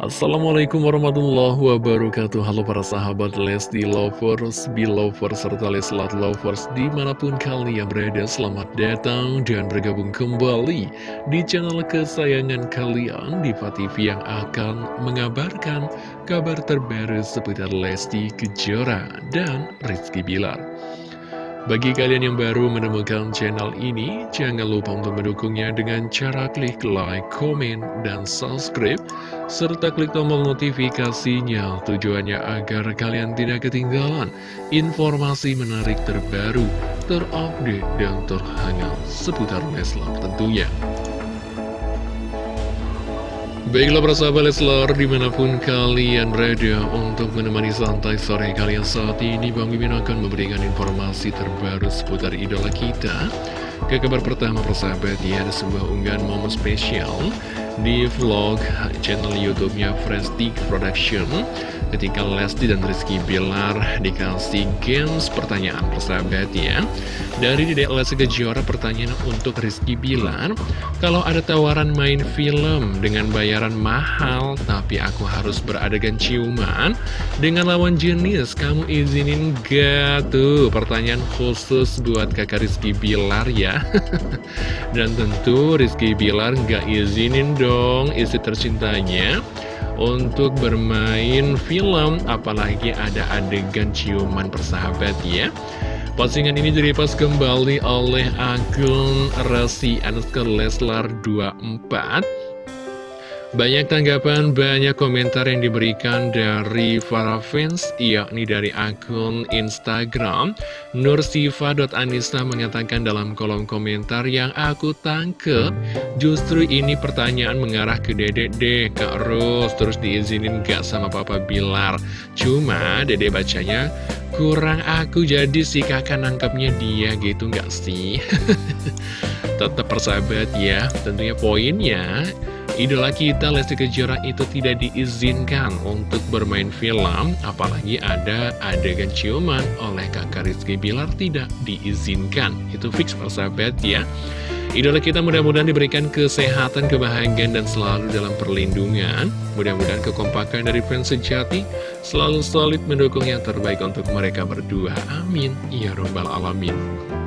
Assalamualaikum warahmatullahi wabarakatuh. Halo para sahabat Lesti Lovers, Belovers, serta Leslat Lovers Di mana pun kalian berada, selamat datang dan bergabung kembali Di channel kesayangan kalian, Diva TV yang akan mengabarkan Kabar terbaru seputar Lesti Kejora dan Rizky Bilar bagi kalian yang baru menemukan channel ini, jangan lupa untuk mendukungnya dengan cara klik like, komen, dan subscribe, serta klik tombol notifikasinya tujuannya agar kalian tidak ketinggalan informasi menarik terbaru, terupdate, dan terhangat seputar Leslar tentunya. Baiklah para sahabat Leslar di mana pun kalian berada untuk menemani santai sore kalian saat ini Bang Mimin akan memberikan informasi terbaru seputar idola kita. Ke kabar pertama persahabat ya ada sebuah unggahan momen spesial di vlog channel youtube-nya Stick Production. Ketika Lesti dan Rizky Bilar dikasih games pertanyaan persahabat ya. Dari Dedek Lesti Kejora pertanyaan untuk Rizky Bilar. Kalau ada tawaran main film dengan bayaran mahal tapi aku harus beradegan ciuman dengan lawan jenis kamu izinin gak tuh? Pertanyaan khusus buat kakak Rizky Bilar ya. Dan tentu Rizky Bilar gak izinin dong istri tercintanya untuk bermain film. Apalagi ada adegan ciuman persahabat ya. Postingan ini direpost kembali oleh akun Resi Anuskar Leslar 24 banyak tanggapan, banyak komentar yang diberikan dari para fans, yakni dari akun Instagram. Nursifa.anissa mengatakan dalam kolom komentar yang aku tangkep, justru ini pertanyaan mengarah ke dedek deh, Kak Ros, terus diizinin gak sama Papa Bilar. Cuma dede bacanya, kurang aku jadi si kakak nangkepnya dia gitu gak sih? Tetap persahabat ya, tentunya poinnya Idola kita Lesti Kejora itu tidak diizinkan untuk bermain film Apalagi ada adegan ciuman oleh kakak Rizky Bilar tidak diizinkan. Itu fix persahabat ya. Idola kita mudah-mudahan diberikan kesehatan, kebahagiaan, dan selalu dalam perlindungan. Mudah-mudahan kekompakan dari fans sejati Selalu solid mendukung yang terbaik untuk mereka berdua. Amin. Ya Rabbal Alamin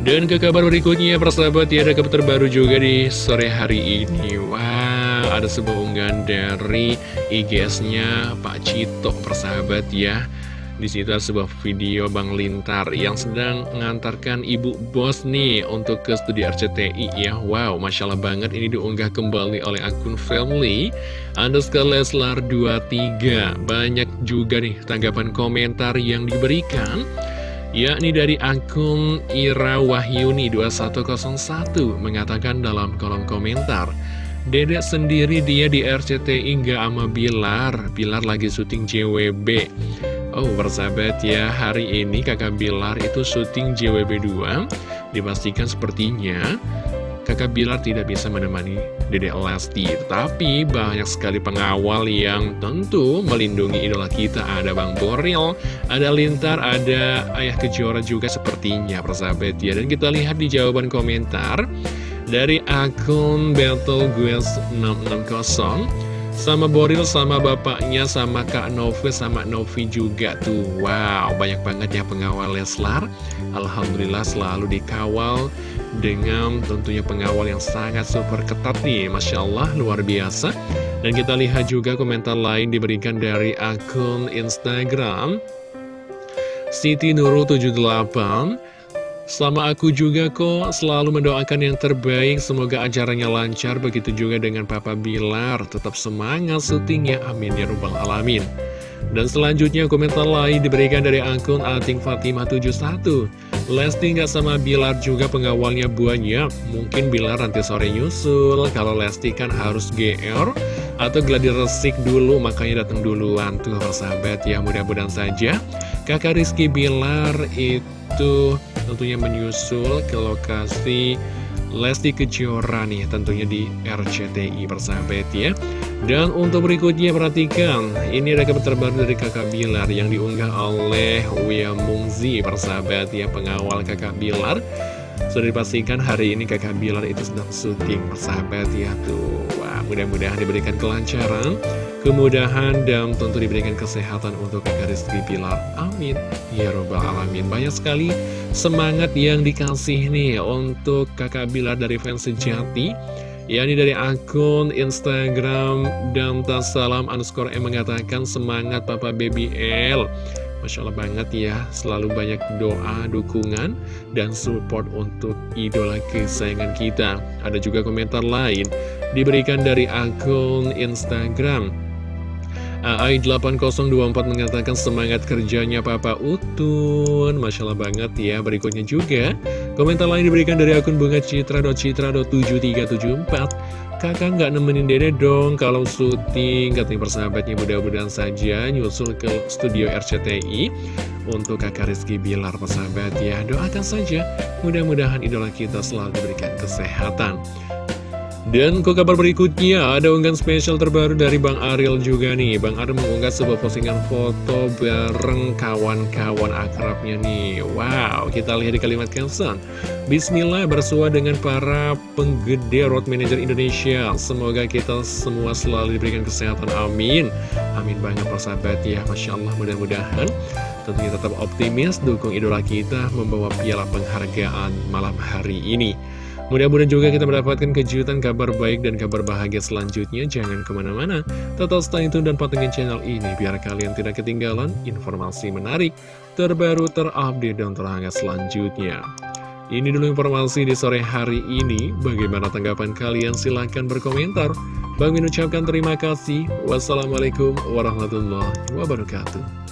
dan ke kabar berikutnya, persahabat, ya ada kabar terbaru juga di sore hari ini. Wow, ada sebuah unggahan dari IGS-nya Pak Cito, persahabat ya. Di situ ada sebuah video Bang Lintar yang sedang mengantarkan ibu bos nih untuk ke studi RCTI ya. Wow, Masya Allah banget ini diunggah kembali oleh akun family underscore Leslar 23. Banyak juga nih tanggapan komentar yang diberikan yakni dari akun Ira Wahyuni 2101 mengatakan dalam kolom komentar Dedek sendiri dia di RCTI nggak ama Bilar. Bilar lagi syuting JWB Oh bersahabat ya hari ini kakak Bilar itu syuting JWB 2 Dipastikan sepertinya kakak Bilar tidak bisa menemani Dede Lesti Tapi banyak sekali pengawal yang tentu melindungi idola kita. Ada Bang Boril, ada Lintar, ada Ayah Kejora juga sepertinya persahabat ya. Dan kita lihat di jawaban komentar dari akun Battle Guest 660 sama Boril, sama bapaknya, sama Kak Novi, sama Novi juga tuh. Wow, banyak banget ya pengawal Leslar. Alhamdulillah selalu dikawal dengan tentunya pengawal yang sangat super ketat nih Masya Allah, luar biasa. Dan kita lihat juga komentar lain diberikan dari akun Instagram Siti Nurul 78 sama aku juga kok selalu mendoakan yang terbaik Semoga acaranya lancar Begitu juga dengan Papa Bilar. Tetap semangat syutingnya Amin ya Rabbal Alamin Dan selanjutnya komentar lain diberikan dari akun Ating Fatimah 71 Lesti nggak sama Bilar juga pengawalnya banyak. Mungkin Bilar nanti sore nyusul. Kalau Lesti kan harus GR Atau gladi resik dulu Makanya datang duluan Tuh persahabat ya mudah-mudahan saja. Kakak Rizky Bilar itu tentunya menyusul. Ke lokasi Lesti Kejora nih tentunya di RCTI persahabat ya. Dan untuk berikutnya perhatikan ini ada kabar terbaru dari kakak Bilar yang diunggah oleh Wia Mungzi persahabat ya pengawal kakak Bilar. Sudah dipastikan hari ini kakak Bilar itu sedang syuting persahabat ya tuh. Mudah-mudahan diberikan kelancaran Kemudahan dan tentu diberikan kesehatan untuk kakak Rizky Bilar Amin Ya robbal alamin Banyak sekali semangat yang dikasih nih untuk kakak Bilar dari fans sejati yakni dari akun Instagram dan salam underscore M mengatakan semangat Papa Baby L Masya Allah banget ya, selalu banyak doa, dukungan, dan support untuk idola kesayangan kita. Ada juga komentar lain diberikan dari akun Instagram. AI8024 mengatakan semangat kerjanya Papa Utun. Masya Allah banget ya Berikutnya juga. Komentar lain diberikan dari akun bunga citra.citra.7374 Kakak nggak nemenin dede dong kalau syuting. Katanya persahabatnya mudah-mudahan saja nyusul ke studio RCTI Untuk kakak Rizky Bilar persahabat ya Doakan saja. Mudah-mudahan idola kita selalu diberikan kesehatan dan ke kabar berikutnya, ada unggahan spesial terbaru dari Bang Ariel juga nih. Bang Ariel mengunggah sebuah postingan foto bareng kawan-kawan akrabnya nih. Wow, kita lihat di kalimat caption. Bismillah bersua dengan para penggede road manager Indonesia. Semoga kita semua selalu diberikan kesehatan. Amin. Amin banget persahabat ya. Masya Allah mudah-mudahan tentunya tetap optimis dukung idola kita membawa piala penghargaan malam hari ini. Mudah-mudahan juga kita mendapatkan kejutan kabar baik dan kabar bahagia selanjutnya. Jangan ke mana-mana, tetap stay tune dan patengin channel ini biar kalian tidak ketinggalan informasi menarik, terbaru, terupdate, dan terhangat selanjutnya. Ini dulu informasi di sore hari ini. Bagaimana tanggapan kalian? Silahkan berkomentar. Bang ucapkan terima kasih. Wassalamualaikum warahmatullahi wabarakatuh.